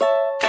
you